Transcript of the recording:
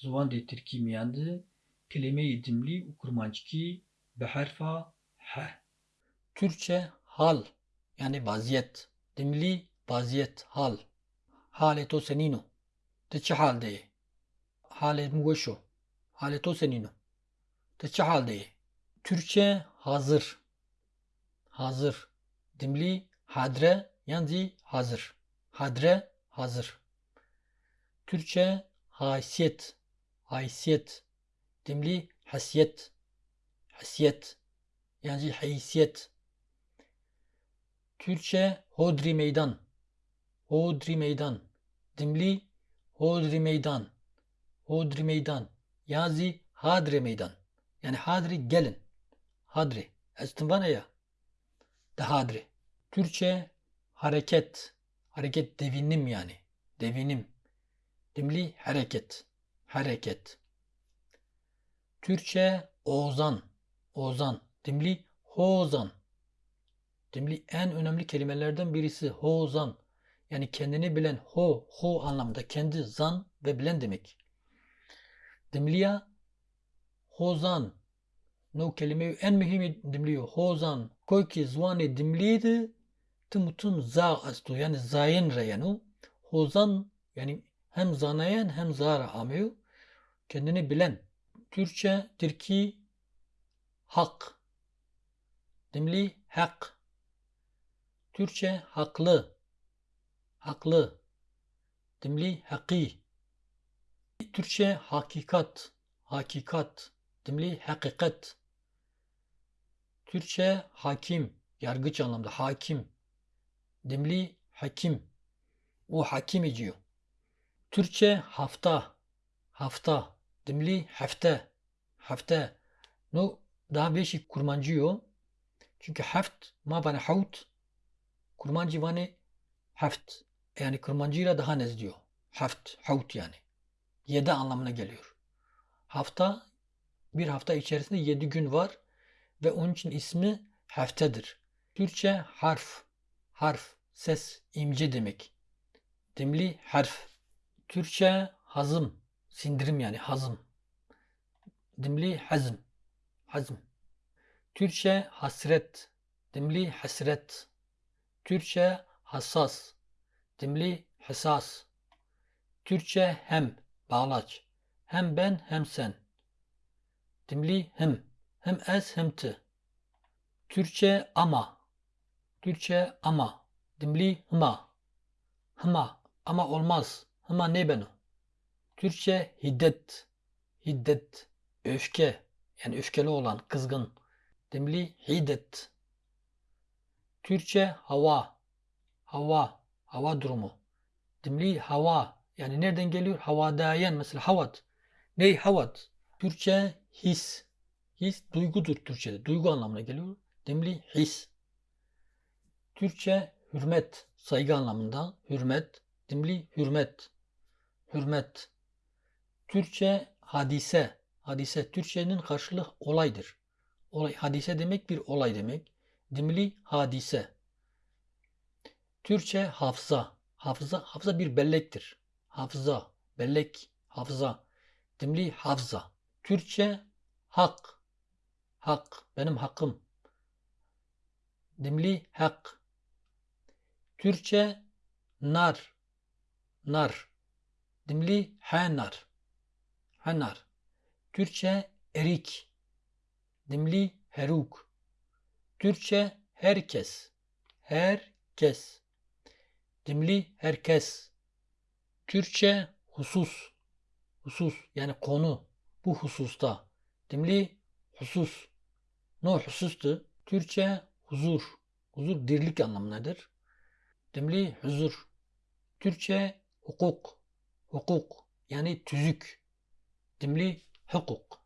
ziwan dê Tirkî miyan de kelimeyê dimlî û kurmancikî bi herfa he. Türkçe hal yani vaziyet. Dimli vaziyet hal. Halê to senîno. Ti çi haldê yê? Halê min weş o. Halê to senîno. Ti çi haldê yê? Türkçe hazır. Hazır. Dimlî hadre yan jî hazır. Hadre hazır. Türkçe haysiyet. Haysiyet. Dimlî hasiyet. Hasiyet. Yani haysiyet. Türkçe hodri meydan. Hodri meydan. Dimlî hodri meydan. Hodri meydan. Yazı hadre meydan. Yani hadri gelin. Hadri. Estin bana ya. De hadri. Türkçe hareket. Hareket devinim yani. Devinim. Dimli hareket. Hareket. Türkçe ozan. Ozan. Dimli hozan. Dimli en önemli kelimelerden birisi hozan. Yani kendini bilen ho, ho anlamda kendi zan ve bilen demek. Dimliya hozan. No kelime en mühimi dimliyo hozan. Koy ki zvanı dimliydi. Tımutun za astu yani zayin reyanu. Hozan yani hem zanayan hem zara amıyor. Kendini bilen. Türkçe Türki hak. Dimli hak. Türkçe haklı. Haklı. Dimli haki. Türkçe hakikat. Hakikat. Dimli hakikat. Türkçe hakim. Yargıç anlamda hakim. Dimli hakim. O hakim ediyor. Türkçe hafta. Hafta. Dimli hafte. Hafte. No daha beşik kurmancıyor. Çünkü haft ma bana havt. Kurmancı bana haft. Yani kurmancıyla daha nez diyor. Haft. Havt yani. Yedi anlamına geliyor. Hafta bir hafta içerisinde yedi gün var ve onun için ismi haftedir. Türkçe harf. Harf. Ses. imce demek. Dimli harf. Türkçe hazım. Sindirim yani hazım. Dimli hazm. Hazm. Türkçe hasret. Dimli hasret. Türkçe hassas. Dimli hassas. Türkçe hem. Bağlaç. Hem ben hem sen. Dimli hem. Hem ez hem ti. Türkçe ama. Türkçe ama. Dimli hıma. Hıma. Ama olmaz. Hıma ne beno. Türkçe hiddet. Hiddet. Öfke. Yani öfkeli olan, kızgın. Dimli hiddet. Türkçe hava. Hava. Hava durumu. Dimli hava. Yani nereden geliyor? Havadayen mesela havat. Ney havat? Türkçe his. His duygudur Türkçe'de. Duygu anlamına geliyor. Dimli his. Türkçe hürmet. Saygı anlamında. Hürmet. Dimli hürmet. Hürmet. Türkçe hadise. Hadise Türkçenin karşılığı olaydır. Olay, hadise demek bir olay demek. Dimli hadise. Türkçe hafıza. Hafıza, hafıza bir bellektir. Hafıza, bellek, hafıza. Dimli hafıza. Türkçe hak. Hak, benim hakkım. Dimli hak. Türkçe nar. Nar. Dimli hanar. Hanar. Türkçe erik. Dimli heruk. Türkçe herkes. Herkes. Dimli herkes. Türkçe husus. Husus yani konu. Bu hususta. Dimli husus. No husustu. Türkçe huzur. Huzur dirlik anlamındadır. Dimli huzur. Türkçe hukuk. حقوق يعني تزك دملي حقوق.